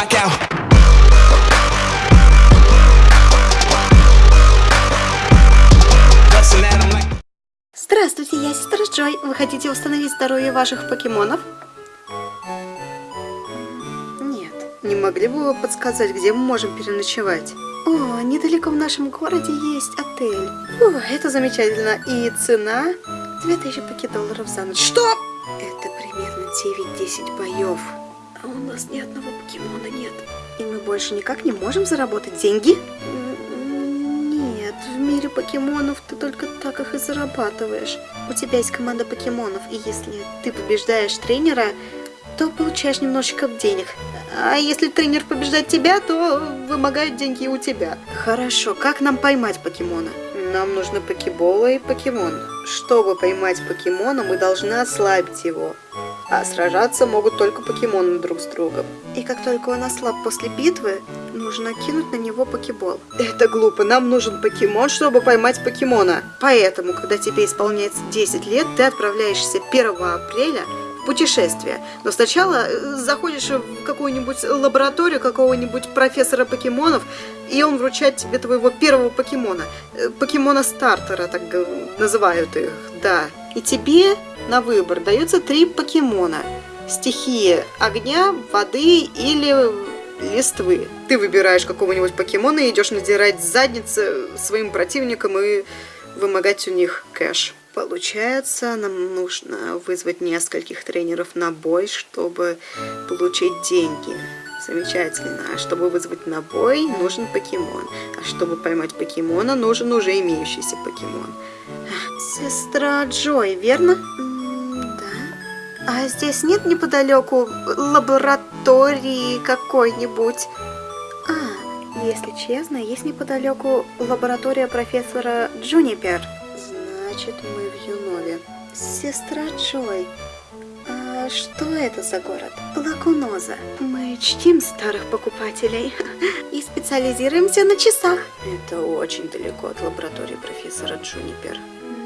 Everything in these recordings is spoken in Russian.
'em like. Здравствуйте, я сестра Джой. Вы хотите установить здоровье ваших покемонов? Нет. Не могли бы вы подсказать, где мы можем переночевать? О, недалеко в нашем городе есть отель. О, это замечательно. И цена 2000 покедолларов за ночь. Что? Это примерно 9-10 боев. А у нас ни одного покемона нет. И мы больше никак не можем заработать деньги? Нет, в мире покемонов ты только так их и зарабатываешь. У тебя есть команда покемонов, и если ты побеждаешь тренера, то получаешь немножечко денег. А если тренер побеждает тебя, то вымогают деньги у тебя. Хорошо, как нам поймать покемона? Нам нужны покебола и покемон. Чтобы поймать покемона, мы должны ослабить его. А сражаться могут только покемоны друг с другом. И как только он ослаб после битвы, нужно кинуть на него покебол. Это глупо, нам нужен покемон, чтобы поймать покемона. Поэтому, когда тебе исполняется 10 лет, ты отправляешься 1 апреля путешествие. Но сначала э, заходишь в какую-нибудь лабораторию какого-нибудь профессора покемонов, и он вручает тебе твоего первого покемона. Э, Покемона стартера, так называют их, да. И тебе на выбор дается три покемона. Стихии огня, воды или листвы. Ты выбираешь какого-нибудь покемона и идешь надирать задницы своим противникам и вымогать у них кэш. Получается, нам нужно вызвать нескольких тренеров на бой, чтобы получить деньги. Замечательно. А чтобы вызвать на бой, нужен покемон. А чтобы поймать покемона, нужен уже имеющийся покемон. Сестра Джой, верно? да. А здесь нет неподалеку лаборатории какой-нибудь? А, если честно, есть неподалеку лаборатория профессора Джунипер. Значит, мы в Юнове. Сестра Джой, а что это за город? Лакуноза. Мы чтим старых покупателей и специализируемся на часах. Это очень далеко от лаборатории профессора Джунипер.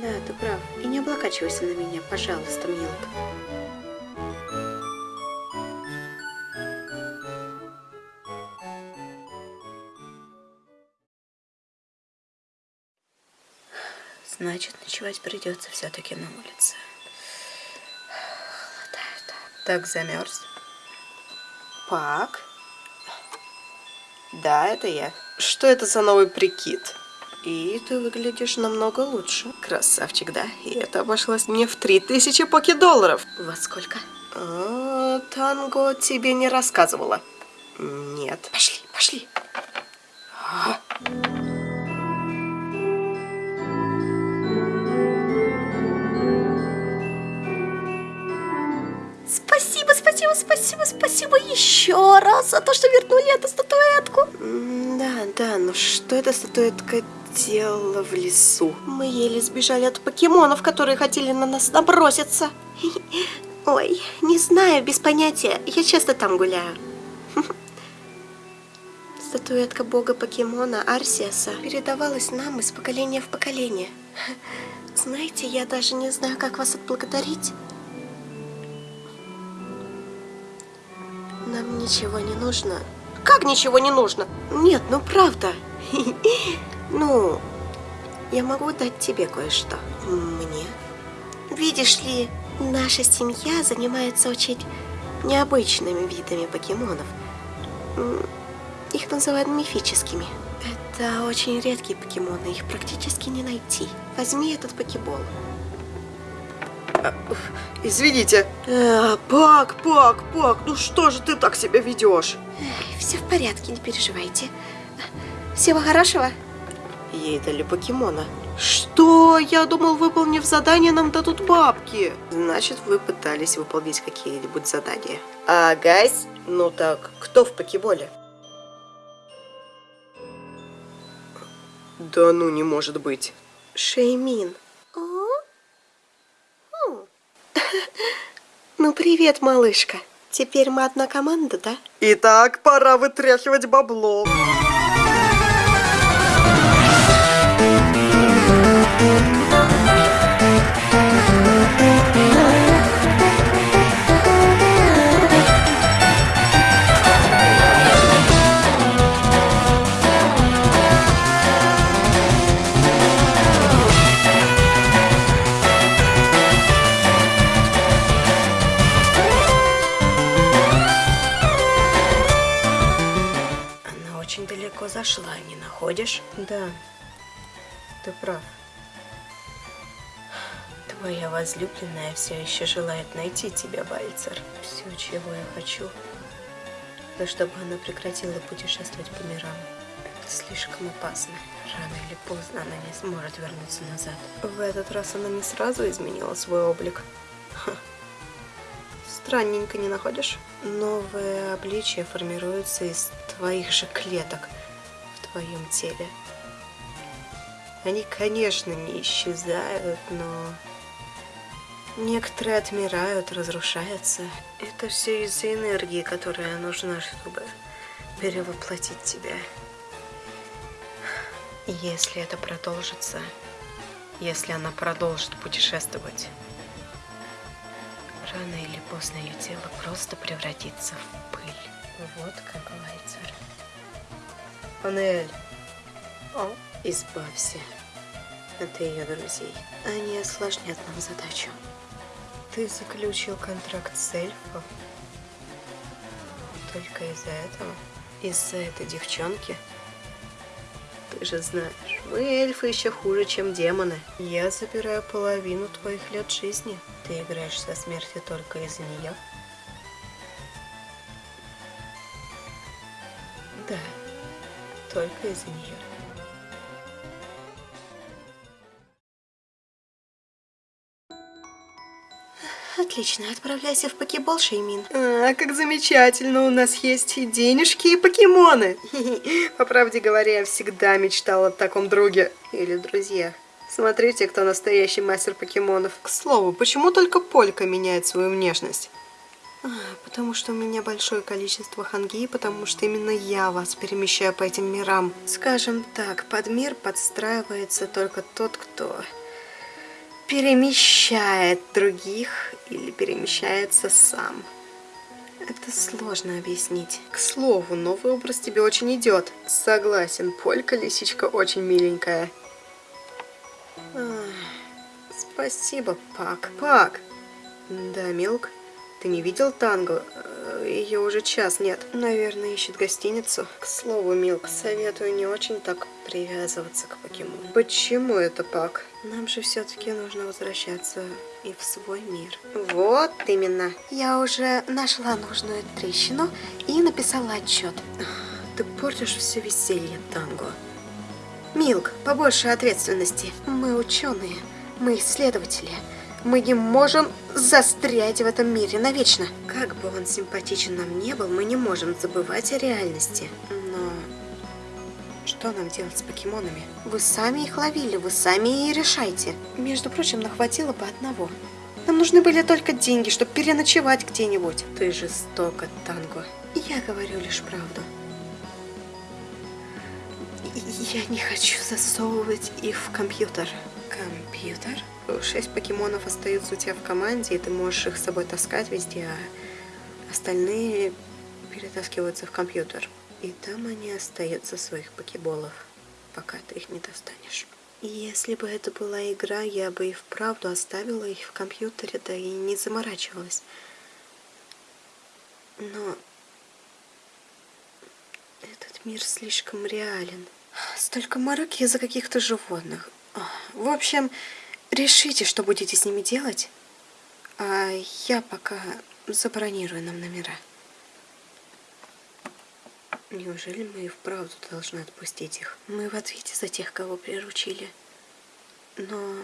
Да, ты прав. И не облокачивайся на меня, пожалуйста, Милк. Значит, ночевать придется все-таки на улице. Холодает. Так замерз. Пак? Да, это я. Что это за новый прикид? И ты выглядишь намного лучше. Красавчик, да? И это обошлось мне в 3000 покедолларов. Во сколько? А, танго тебе не рассказывала. Нет. Пошли, пошли. А. Спасибо, спасибо, спасибо, спасибо еще раз за то, что вернули эту статуэтку. Да, да, но что эта статуэтка делала в лесу? Мы еле сбежали от покемонов, которые хотели на нас наброситься. Ой, не знаю, без понятия. Я часто там гуляю. Статуэтка бога покемона Арсиаса передавалась нам из поколения в поколение. Знаете, я даже не знаю, как вас отблагодарить. Нам ничего не нужно. Как ничего не нужно? Нет, ну правда. Ну, я могу дать тебе кое-что. Мне? Видишь ли, наша семья занимается очень необычными видами покемонов. Их называют мифическими. Это очень редкие покемоны, их практически не найти. Возьми этот покебол. Извините. Э, Пак, Пак, Пак, ну что же ты так себя ведешь? Все в порядке, не переживайте. Всего хорошего. Ей дали покемона. Что? Я думал, выполнив задание, нам дадут бабки. Значит, вы пытались выполнить какие-нибудь задания. А, гайс, ну так, кто в покеболе? Да ну, не может быть. Шеймин. Ну, привет, малышка. Теперь мы одна команда, да? Итак, пора вытряхивать бабло. Находишь? Да, ты прав. Твоя возлюбленная все еще желает найти тебя, Бальцер. Все, чего я хочу, то чтобы она прекратила путешествовать по мирам. Это слишком опасно. Рано или поздно она не сможет вернуться назад. В этот раз она не сразу изменила свой облик. Странненько не находишь? Новое обличие формируется из твоих же клеток твоем теле. Они, конечно, не исчезают, но некоторые отмирают, разрушаются. Это все из-за энергии, которая нужна, чтобы перевоплотить тебя. Если это продолжится, если она продолжит путешествовать, рано или поздно ее тело просто превратится в пыль. Вот как Вальцер. Анель, О, избавься от ее друзей. Они осложнят нам задачу. Ты заключил контракт с эльфом? Только из-за этого? Из-за этой девчонки? Ты же знаешь, мы эльфы еще хуже, чем демоны. Я забираю половину твоих лет жизни. Ты играешь со смертью только из-за нее? Только из-за нее. Отлично, отправляйся в покебол, Шеймин. А, как замечательно, у нас есть и денежки, и покемоны. По правде говоря, я всегда мечтала о таком друге. Или друзьях. Смотрите, кто настоящий мастер покемонов. К слову, почему только Полька меняет свою внешность? А, потому что у меня большое количество ханги, потому что именно я вас перемещаю по этим мирам. Скажем так, под мир подстраивается только тот, кто перемещает других или перемещается сам. Это сложно объяснить. К слову, новый образ тебе очень идет. Согласен, Полька лисичка очень миленькая. Ах, спасибо, Пак. Пак! Да, Милк, ты не видел танго? Ее уже час нет. Наверное, ищет гостиницу. К слову, Милк, советую не очень так привязываться к покемону. Почему это, Пак? Нам же все-таки нужно возвращаться и в свой мир. Вот именно. Я уже нашла нужную трещину и написала отчет. Ты портишь все веселье, Танго. Милк, побольше ответственности. Мы ученые, мы исследователи. Мы не можем застрять в этом мире навечно. Как бы он симпатичен нам не был, мы не можем забывать о реальности. Но что нам делать с покемонами? Вы сами их ловили, вы сами и решайте. Между прочим, нахватило бы одного. Нам нужны были только деньги, чтобы переночевать где-нибудь. Ты жестоко, Танго. Я говорю лишь правду. Я не хочу засовывать их в компьютер. Компьютер? Шесть покемонов остаются у тебя в команде, и ты можешь их с собой таскать везде, а остальные перетаскиваются в компьютер. И там они остаются своих покеболов, пока ты их не достанешь. Если бы это была игра, я бы и вправду оставила их в компьютере, да и не заморачивалась. Но этот мир слишком реален. Столько мороки из-за каких-то животных. В общем, решите, что будете с ними делать, а я пока забронирую нам номера. Неужели мы и вправду должны отпустить их? Мы в ответе за тех, кого приручили. Но...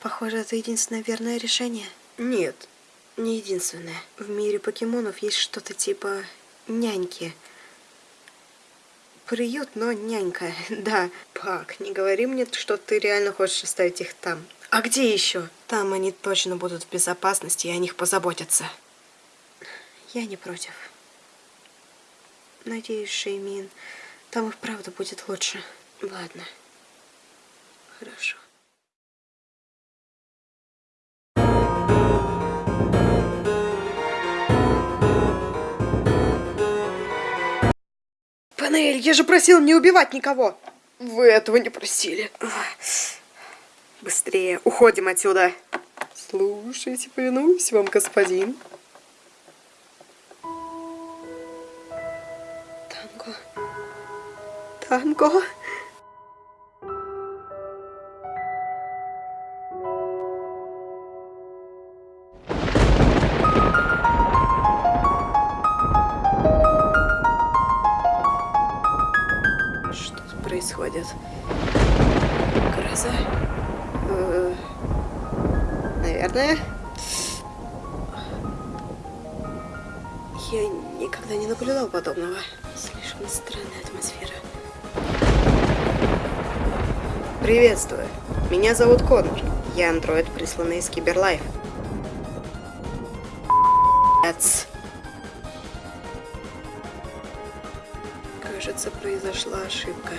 Похоже, это единственное верное решение. Нет, не единственное. В мире покемонов есть что-то типа няньки. Приют, но нянька. Да, Пак, не говори мне, что ты реально хочешь оставить их там. А где еще? Там они точно будут в безопасности, и о них позаботятся. Я не против. Надеюсь, Шеймин, там и вправду будет лучше. Ладно. Хорошо. Данель, я же просил не убивать никого. Вы этого не просили. Быстрее, уходим отсюда. Слушайте, повинуюсь вам, господин. Танго. Танго. Я никогда не наблюдал подобного. Слишком странная атмосфера. Приветствую. Меня зовут Коннор. Я андроид, присланный из Киберлайф. Кажется, произошла ошибка.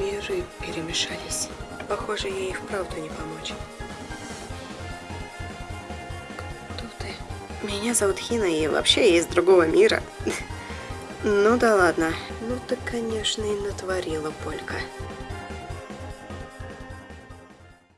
Миры перемешались. Похоже, ей и вправду не помочь. Меня зовут Хина, и вообще я из другого мира. Ну да ладно. Ну ты, конечно, и натворила, Полька.